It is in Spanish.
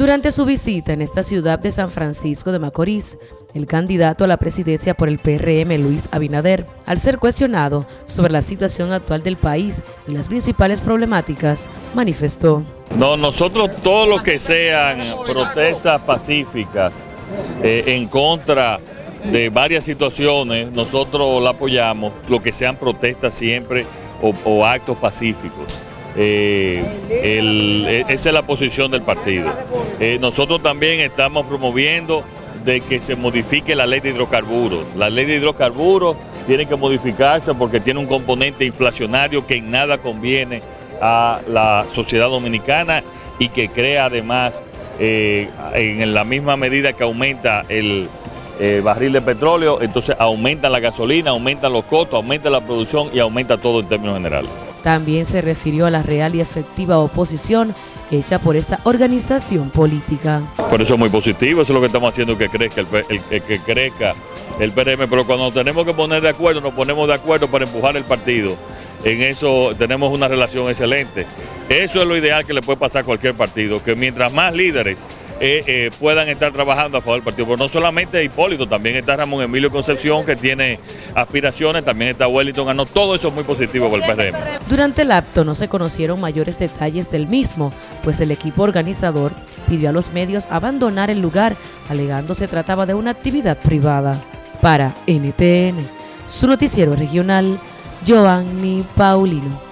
Durante su visita en esta ciudad de San Francisco de Macorís, el candidato a la presidencia por el PRM, Luis Abinader, al ser cuestionado sobre la situación actual del país y las principales problemáticas, manifestó. No, nosotros todo lo que sean protestas pacíficas eh, en contra de varias situaciones, nosotros la apoyamos, lo que sean protestas siempre o, actos pacíficos. Eh, e, esa es la posición del partido. Eh, nosotros también estamos promoviendo de que se modifique la ley de hidrocarburos. La ley de hidrocarburos tiene que modificarse porque tiene un componente inflacionario que en nada conviene a la sociedad dominicana y que crea además eh, en la misma medida que aumenta el eh, barril de petróleo, entonces aumenta la gasolina, aumenta los costos, aumenta la producción y aumenta todo en términos generales. También se refirió a la real y efectiva oposición hecha por esa organización política. Por eso es muy positivo, eso es lo que estamos haciendo que crezca el, que crezca el PRM, pero cuando tenemos que poner de acuerdo, nos ponemos de acuerdo para empujar el partido. En eso tenemos una relación excelente. Eso es lo ideal que le puede pasar a cualquier partido, que mientras más líderes eh, eh, puedan estar trabajando a favor del partido. Pero no solamente Hipólito, también está Ramón Emilio Concepción, que tiene aspiraciones, también está Wellington Ganó. Todo eso es muy positivo para el PRM. Durante el acto no se conocieron mayores detalles del mismo, pues el equipo organizador pidió a los medios abandonar el lugar, alegando se trataba de una actividad privada. Para NTN, su noticiero regional, Giovanni Paulino.